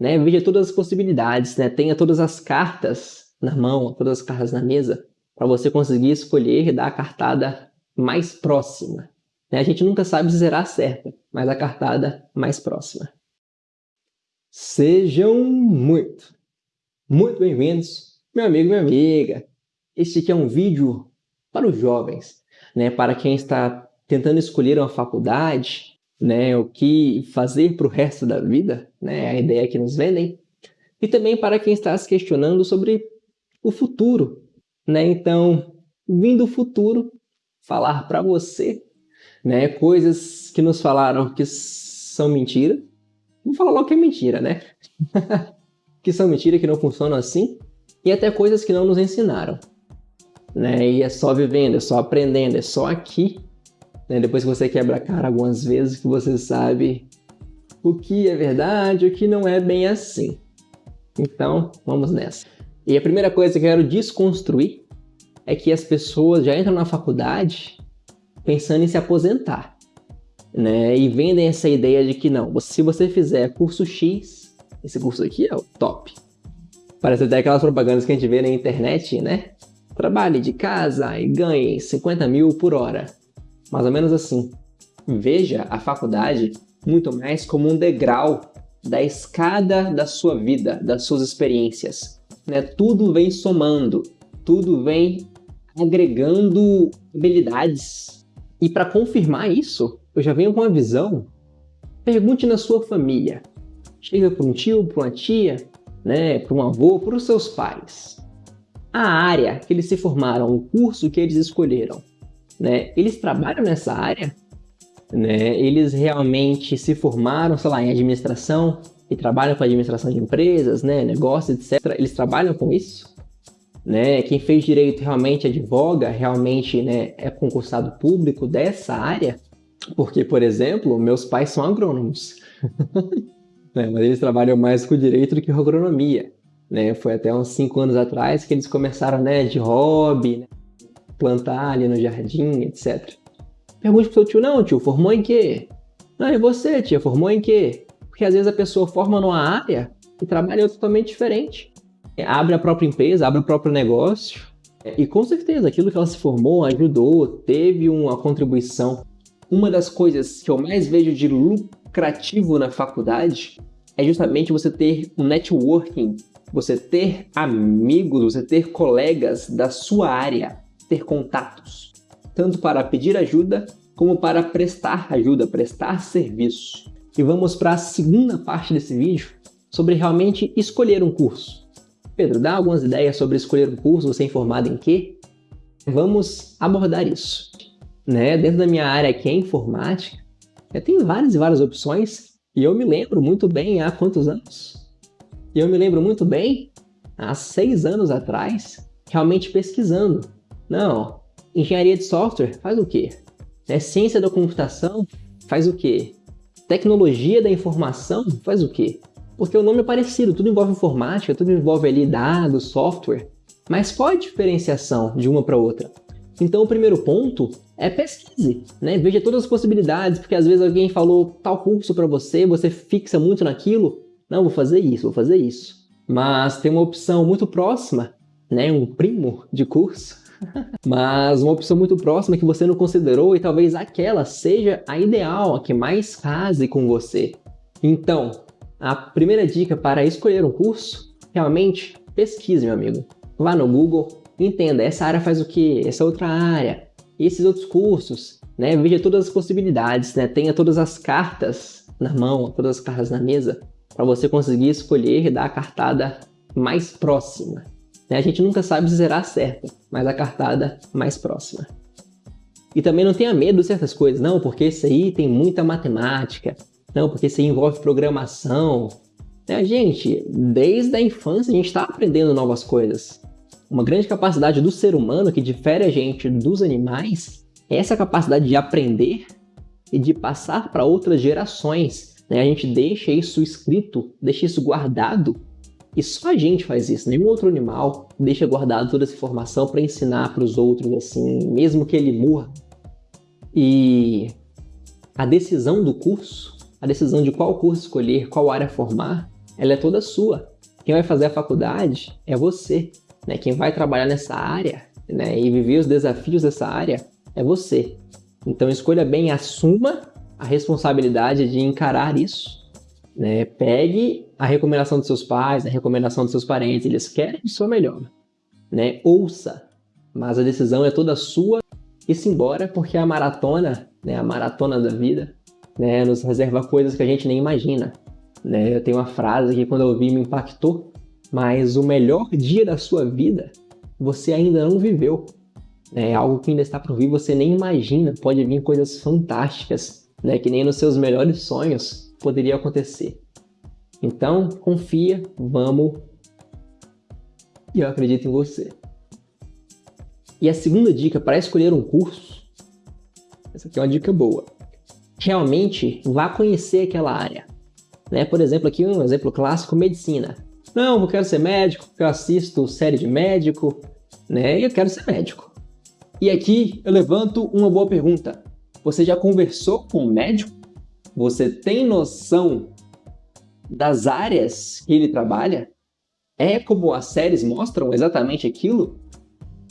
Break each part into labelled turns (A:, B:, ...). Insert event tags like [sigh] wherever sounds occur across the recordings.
A: né? Veja todas as possibilidades, né? Tenha todas as cartas na mão, todas as cartas na mesa, para você conseguir escolher e dar a cartada mais próxima. Né? A gente nunca sabe se será certa, mas a cartada mais próxima. Sejam muito, muito bem-vindos, meu amigo minha amiga. Este aqui é um vídeo para os jovens, né? para quem está tentando escolher uma faculdade, né? o que fazer para o resto da vida, né? a ideia que nos vendem, e também para quem está se questionando sobre o futuro. Né? Então, vim do futuro falar para você né? coisas que nos falaram que são mentira. Vou falar logo que é mentira, né? [laughs] que são mentira, que não funcionam assim, e até coisas que não nos ensinaram. Né? E é só vivendo, é só aprendendo, é só aqui, né? depois que você quebra a cara algumas vezes, que você sabe o que é verdade, o que não é bem assim. Então, vamos nessa. E a primeira coisa que eu quero desconstruir é que as pessoas já entram na faculdade pensando em se aposentar. Né? E vendem essa ideia de que não, se você fizer curso X, esse curso aqui é o top. Parece até aquelas propagandas que a gente vê na internet, né? Trabalhe de casa e ganhe 50 mil por hora. Mais ou menos assim. Veja a faculdade muito mais como um degrau da escada da sua vida, das suas experiências. Né? Tudo vem somando, tudo vem agregando habilidades. E para confirmar isso, eu já venho com uma visão. Pergunte na sua família. Chega para um tio, para uma tia, né, para um avô, para os seus pais. A área que eles se formaram, o curso que eles escolheram, né, eles trabalham nessa área? Né, eles realmente se formaram, sei lá, em administração e trabalham com administração de empresas, né, negócios, etc. Eles trabalham com isso? Né? Quem fez direito realmente advoga, realmente né, é concursado público dessa área? Porque, por exemplo, meus pais são agrônomos. [laughs] né? Mas eles trabalham mais com direito do que com agronomia. Né? Foi até uns 5 anos atrás que eles começaram né, de hobby, né? Plantar ali no jardim, etc. Pergunte pro seu tio, não, tio, formou em quê? Não, e você, tia, formou em quê? Porque às vezes a pessoa forma numa área e trabalha totalmente diferente. Abre a própria empresa, abre o próprio negócio, e com certeza aquilo que ela se formou ajudou, teve uma contribuição. Uma das coisas que eu mais vejo de lucrativo na faculdade é justamente você ter um networking, você ter amigos, você ter colegas da sua área, ter contatos, tanto para pedir ajuda como para prestar ajuda, prestar serviço. E vamos para a segunda parte desse vídeo, sobre realmente escolher um curso. Pedro, dá algumas ideias sobre escolher um curso, você é informado em quê? Vamos abordar isso. Né? Dentro da minha área que é informática, tem várias e várias opções e eu me lembro muito bem há quantos anos? Eu me lembro muito bem há seis anos atrás, realmente pesquisando. Não, engenharia de software faz o quê? É, ciência da computação faz o quê? Tecnologia da informação faz o quê? Porque o nome é parecido, tudo envolve informática, tudo envolve ali dados, software. Mas qual a diferenciação de uma para outra? Então o primeiro ponto é pesquise, né? Veja todas as possibilidades, porque às vezes alguém falou tal curso para você, você fixa muito naquilo. Não, vou fazer isso, vou fazer isso. Mas tem uma opção muito próxima, né? Um primo de curso. Mas uma opção muito próxima que você não considerou e talvez aquela seja a ideal, a que mais case com você. Então, a primeira dica para escolher um curso, realmente pesquise, meu amigo. Vá no Google, entenda, essa área faz o que, essa outra área, esses outros cursos, né? Veja todas as possibilidades, né? Tenha todas as cartas na mão, todas as cartas na mesa, para você conseguir escolher e dar a cartada mais próxima. Né? A gente nunca sabe se será certa, mas a cartada mais próxima. E também não tenha medo de certas coisas, não, porque isso aí tem muita matemática, não, porque isso aí envolve programação. Né? Gente, desde a infância a gente está aprendendo novas coisas. Uma grande capacidade do ser humano que difere a gente dos animais é essa capacidade de aprender e de passar para outras gerações. Né? A gente deixa isso escrito, deixa isso guardado e só a gente faz isso, nenhum outro animal deixa guardado toda essa informação para ensinar para os outros, assim, mesmo que ele morra. E a decisão do curso, a decisão de qual curso escolher, qual área formar, ela é toda sua. Quem vai fazer a faculdade é você. Né? Quem vai trabalhar nessa área né, e viver os desafios dessa área é você. Então escolha bem, assuma a responsabilidade de encarar isso. Né? Pegue a recomendação dos seus pais, a recomendação dos seus parentes, eles querem seu melhor. Né? Ouça, mas a decisão é toda sua e se embora, porque a maratona, né, a maratona da vida, né, nos reserva coisas que a gente nem imagina. Né? Eu tenho uma frase que quando eu ouvi me impactou, mas o melhor dia da sua vida você ainda não viveu. É algo que ainda está por vir, você nem imagina. Pode vir coisas fantásticas, né, que nem nos seus melhores sonhos poderia acontecer. Então, confia, vamos. E eu acredito em você. E a segunda dica para escolher um curso, essa aqui é uma dica boa. Realmente vá conhecer aquela área. Né? Por exemplo, aqui um exemplo clássico, medicina. Não, eu quero ser médico, eu assisto série de médico, né? E eu quero ser médico. E aqui eu levanto uma boa pergunta. Você já conversou com um médico? Você tem noção das áreas que ele trabalha? É como as séries mostram exatamente aquilo?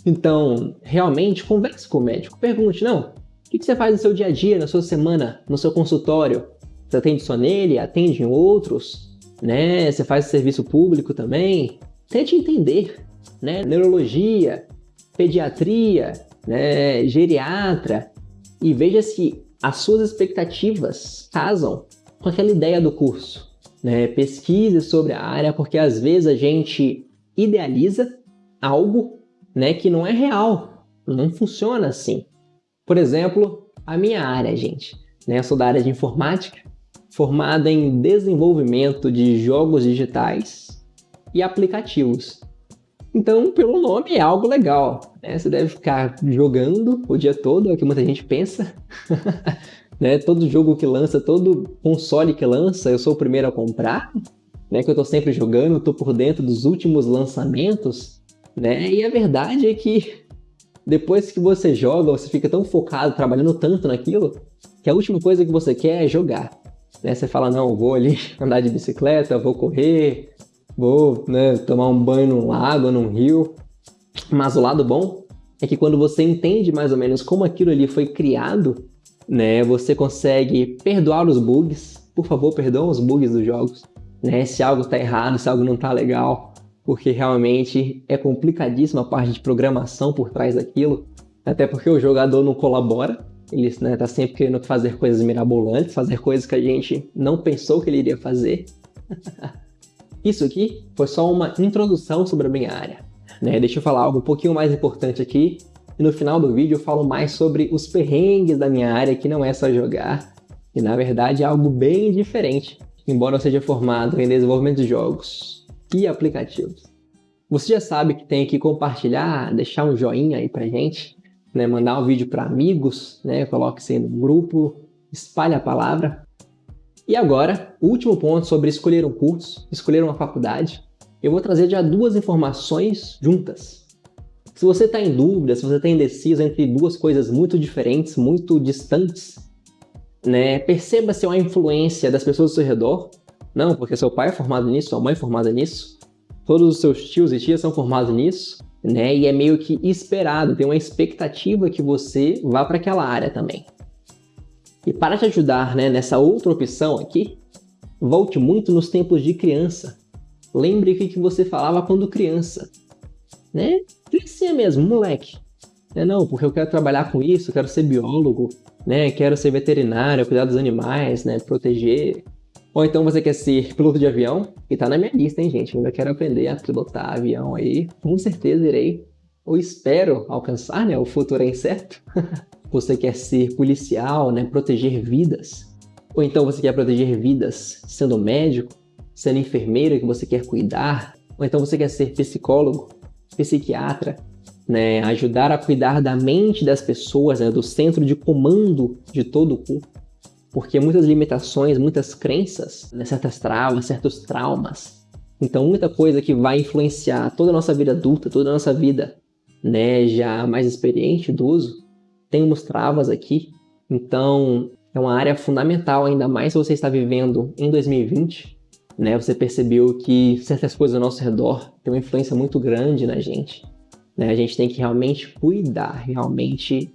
A: Então, realmente, converse com o médico. Pergunte, não, o que você faz no seu dia a dia, na sua semana, no seu consultório? Você atende só nele? Atende em outros? Né? Você faz serviço público também? Tente entender, né? Neurologia, pediatria, né? geriatra, e veja se as suas expectativas casam com aquela ideia do curso. Né? Pesquise sobre a área, porque às vezes a gente idealiza algo né, que não é real, não funciona assim. Por exemplo, a minha área, gente. Né? Eu sou da área de informática, formada em desenvolvimento de jogos digitais e aplicativos. Então, pelo nome, é algo legal. Né? Você deve ficar jogando o dia todo, é o que muita gente pensa. [laughs] né? Todo jogo que lança, todo console que lança, eu sou o primeiro a comprar. Né? Que eu estou sempre jogando, estou por dentro dos últimos lançamentos. Né? E a verdade é que depois que você joga, você fica tão focado, trabalhando tanto naquilo, que a última coisa que você quer é jogar. Né? Você fala, não, vou ali [laughs] andar de bicicleta, vou correr, vou né, tomar um banho num lago, num rio. Mas o lado bom é que quando você entende mais ou menos como aquilo ali foi criado, né, você consegue perdoar os bugs. Por favor, perdoa os bugs dos jogos. Né, se algo está errado, se algo não está legal, porque realmente é complicadíssima a parte de programação por trás daquilo, até porque o jogador não colabora, ele está né, tá sempre querendo fazer coisas mirabolantes, fazer coisas que a gente não pensou que ele iria fazer. [laughs] Isso aqui foi só uma introdução sobre a minha área. Né? Deixa eu falar algo um pouquinho mais importante aqui, e no final do vídeo eu falo mais sobre os perrengues da minha área, que não é só jogar, e na verdade é algo bem diferente, embora eu seja formado em desenvolvimento de jogos e aplicativos. Você já sabe que tem que compartilhar, deixar um joinha aí pra gente, né? mandar um vídeo para amigos, né? coloque isso aí no grupo, espalhe a palavra. E agora, último ponto sobre escolher um curso, escolher uma faculdade, eu vou trazer já duas informações juntas. Se você está em dúvida, se você está indeciso entre duas coisas muito diferentes, muito distantes, né, perceba se há uma influência das pessoas ao seu redor. Não, porque seu pai é formado nisso, sua mãe é formada nisso, todos os seus tios e tias são formados nisso, né? E é meio que esperado, tem uma expectativa que você vá para aquela área também. E para te ajudar né, nessa outra opção aqui, volte muito nos tempos de criança. Lembre o que você falava quando criança. Né? Criancinha mesmo, moleque. É, não, porque eu quero trabalhar com isso, quero ser biólogo, né? quero ser veterinário, cuidar dos animais, né? proteger. Ou então você quer ser piloto de avião, que tá na minha lista, hein, gente? Eu ainda quero aprender a pilotar avião aí. Com certeza irei, ou espero alcançar, né? O futuro é incerto. [laughs] você quer ser policial, né? Proteger vidas. Ou então você quer proteger vidas sendo médico, sendo enfermeira que você quer cuidar. Ou então você quer ser psicólogo, psiquiatra, né? Ajudar a cuidar da mente das pessoas, né? Do centro de comando de todo o corpo porque muitas limitações, muitas crenças, né, certas travas, certos traumas. Então, muita coisa que vai influenciar toda a nossa vida adulta, toda a nossa vida né, já mais experiente, idoso, temos travas aqui. Então, é uma área fundamental, ainda mais se você está vivendo em 2020, né? Você percebeu que certas coisas ao nosso redor têm uma influência muito grande na gente. Né? A gente tem que realmente cuidar, realmente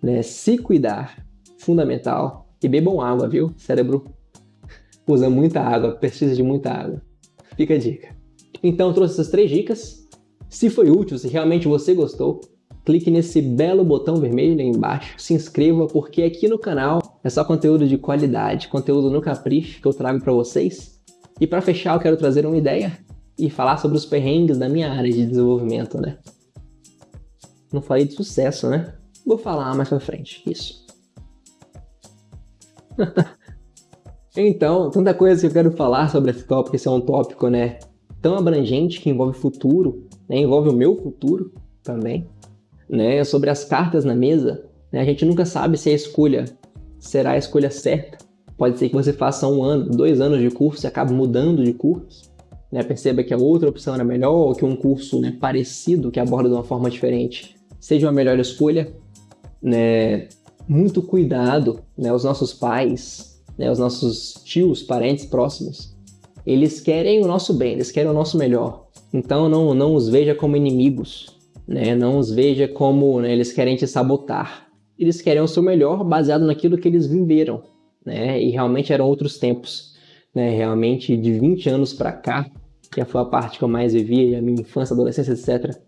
A: né, se cuidar, fundamental. E bebam água, viu? O cérebro [laughs] usa muita água, precisa de muita água. Fica a dica. Então, trouxe essas três dicas. Se foi útil, se realmente você gostou, clique nesse belo botão vermelho aí embaixo, se inscreva, porque aqui no canal é só conteúdo de qualidade, conteúdo no capricho que eu trago para vocês. E para fechar, eu quero trazer uma ideia e falar sobre os perrengues da minha área de desenvolvimento, né? Não falei de sucesso, né? Vou falar mais pra frente, isso. [laughs] então, tanta coisa que eu quero falar sobre esse tópico, esse é um tópico, né, tão abrangente que envolve futuro, né, envolve o meu futuro também, né, sobre as cartas na mesa, né, a gente nunca sabe se a escolha será a escolha certa. Pode ser que você faça um ano, dois anos de curso e acabe mudando de curso, né, perceba que a outra opção era melhor ou que um curso né, parecido, que aborda de uma forma diferente, seja uma melhor escolha, né? Muito cuidado, né? Os nossos pais, né? Os nossos tios, parentes próximos, eles querem o nosso bem, eles querem o nosso melhor. Então não, não os veja como inimigos, né? Não os veja como né, eles querem te sabotar. Eles querem o seu melhor baseado naquilo que eles viveram, né? E realmente eram outros tempos, né? Realmente de 20 anos para cá, que foi a parte que eu mais vivi, a minha infância, adolescência, etc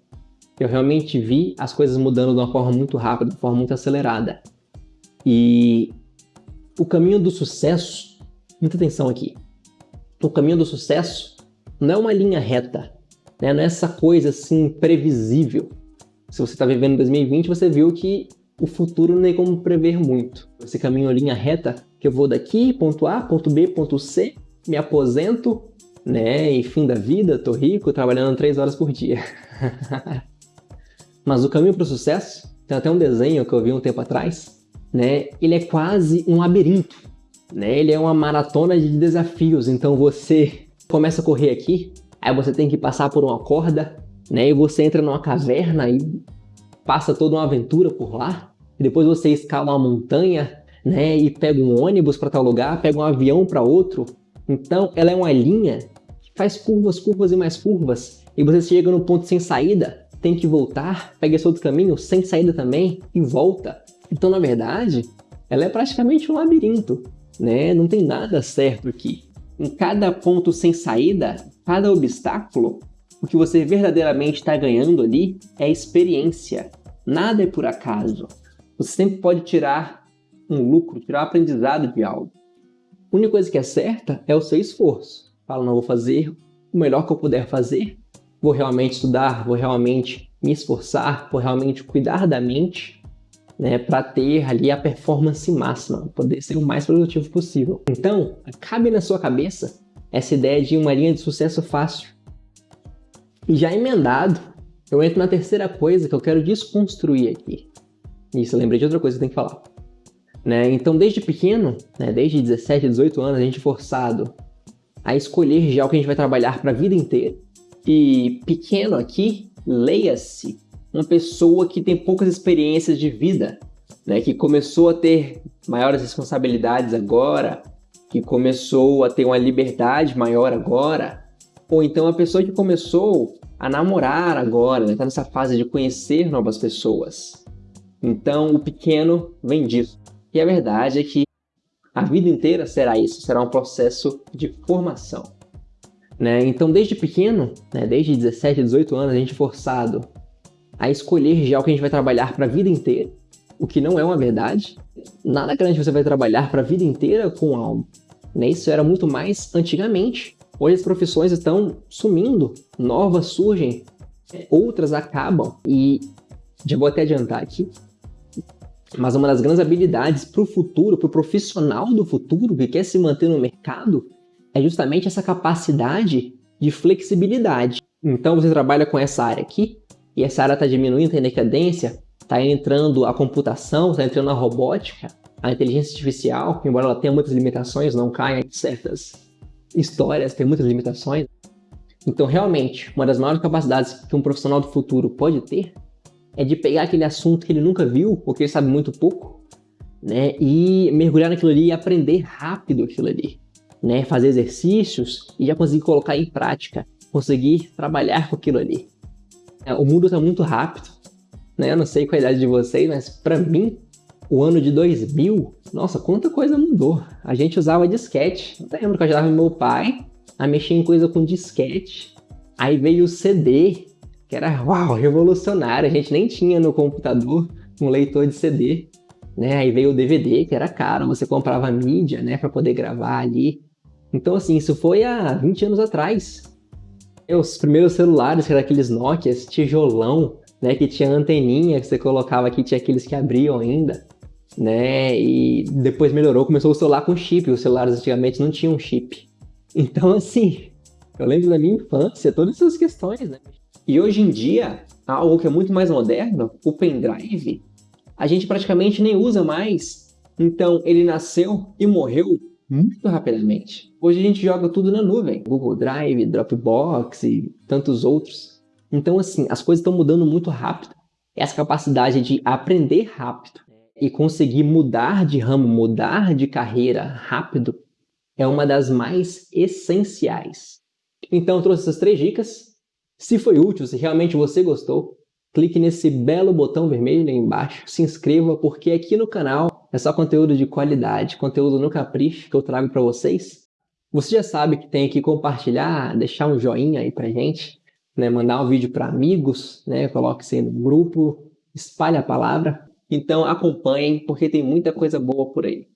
A: eu realmente vi as coisas mudando de uma forma muito rápida, de uma forma muito acelerada. E o caminho do sucesso, muita atenção aqui, o caminho do sucesso não é uma linha reta, né? não é essa coisa assim previsível. Se você está vivendo em 2020, você viu que o futuro não tem como prever muito. Esse caminho é linha reta, que eu vou daqui, ponto A, ponto B, ponto C, me aposento, né, e fim da vida, tô rico, trabalhando três horas por dia. [laughs] Mas o caminho para o sucesso, tem até um desenho que eu vi um tempo atrás, né? Ele é quase um labirinto, né? Ele é uma maratona de desafios. Então você começa a correr aqui, aí você tem que passar por uma corda, né? E você entra numa caverna e passa toda uma aventura por lá. E depois você escala uma montanha, né? E pega um ônibus para tal lugar, pega um avião para outro. Então ela é uma linha que faz curvas, curvas e mais curvas. E você chega no ponto sem saída, tem que voltar, pega esse outro caminho sem saída também e volta. Então, na verdade, ela é praticamente um labirinto, né? Não tem nada certo aqui. Em cada ponto sem saída, cada obstáculo, o que você verdadeiramente está ganhando ali é experiência. Nada é por acaso. Você sempre pode tirar um lucro, tirar um aprendizado de algo. A única coisa que é certa é o seu esforço. Fala, não vou fazer o melhor que eu puder fazer vou realmente estudar, vou realmente me esforçar, vou realmente cuidar da mente, né, para ter ali a performance máxima, poder ser o mais produtivo possível. Então, cabe na sua cabeça essa ideia de uma linha de sucesso fácil. E já emendado, eu entro na terceira coisa que eu quero desconstruir aqui. Isso, lembrei de outra coisa que eu tenho que falar. Né? Então, desde pequeno, né, desde 17, 18 anos, a gente é forçado a escolher já o que a gente vai trabalhar para a vida inteira. E pequeno aqui, leia-se uma pessoa que tem poucas experiências de vida, né, que começou a ter maiores responsabilidades agora, que começou a ter uma liberdade maior agora, ou então a pessoa que começou a namorar agora, está né, nessa fase de conhecer novas pessoas. Então o pequeno vem disso. E a verdade é que a vida inteira será isso, será um processo de formação. Né? Então, desde pequeno, né, desde 17, 18 anos, a gente é forçado a escolher já o que a gente vai trabalhar para a vida inteira, o que não é uma verdade. Nada grande você vai trabalhar para a vida inteira com algo. Né? Isso era muito mais antigamente. Hoje as profissões estão sumindo, novas surgem, outras acabam. E já vou até adiantar aqui, mas uma das grandes habilidades para o futuro, para o profissional do futuro que quer se manter no mercado, é justamente essa capacidade de flexibilidade. Então você trabalha com essa área aqui, e essa área está diminuindo, tem decadência, está entrando a computação, está entrando a robótica, a inteligência artificial, embora ela tenha muitas limitações, não caia em certas histórias, tem muitas limitações. Então, realmente, uma das maiores capacidades que um profissional do futuro pode ter é de pegar aquele assunto que ele nunca viu, ou que ele sabe muito pouco, né, e mergulhar naquilo ali e aprender rápido aquilo ali né, fazer exercícios e já conseguir colocar em prática, conseguir trabalhar com aquilo ali. É, o mundo está muito rápido, né? Eu não sei qual a idade de vocês, mas para mim, o ano de 2000, nossa, quanta coisa mudou. A gente usava disquete. Eu lembro que eu ajudava meu pai a mexer em coisa com disquete. Aí veio o CD, que era, uau, revolucionário. A gente nem tinha no computador um leitor de CD. Né? Aí veio o DVD, que era caro, você comprava mídia, né, para poder gravar ali. Então, assim, isso foi há 20 anos atrás. Os primeiros celulares, que eram aqueles Nokia, tijolão, né, que tinha anteninha que você colocava aqui, tinha aqueles que abriam ainda, né, e depois melhorou, começou o celular com chip, os celulares antigamente não tinham chip. Então, assim, eu lembro da minha infância, todas essas questões, né. E hoje em dia, algo que é muito mais moderno, o pendrive, a gente praticamente nem usa mais. Então, ele nasceu e morreu muito rapidamente. Hoje a gente joga tudo na nuvem, Google Drive, Dropbox e tantos outros. Então, assim, as coisas estão mudando muito rápido. Essa capacidade de aprender rápido e conseguir mudar de ramo, mudar de carreira rápido é uma das mais essenciais. Então, eu trouxe essas três dicas. Se foi útil, se realmente você gostou, clique nesse belo botão vermelho aí embaixo, se inscreva, porque aqui no canal é só conteúdo de qualidade, conteúdo no capricho que eu trago para vocês. Você já sabe que tem que compartilhar, deixar um joinha aí pra gente, né? mandar um vídeo para amigos, né? coloque isso no grupo, espalhe a palavra. Então acompanhem, porque tem muita coisa boa por aí.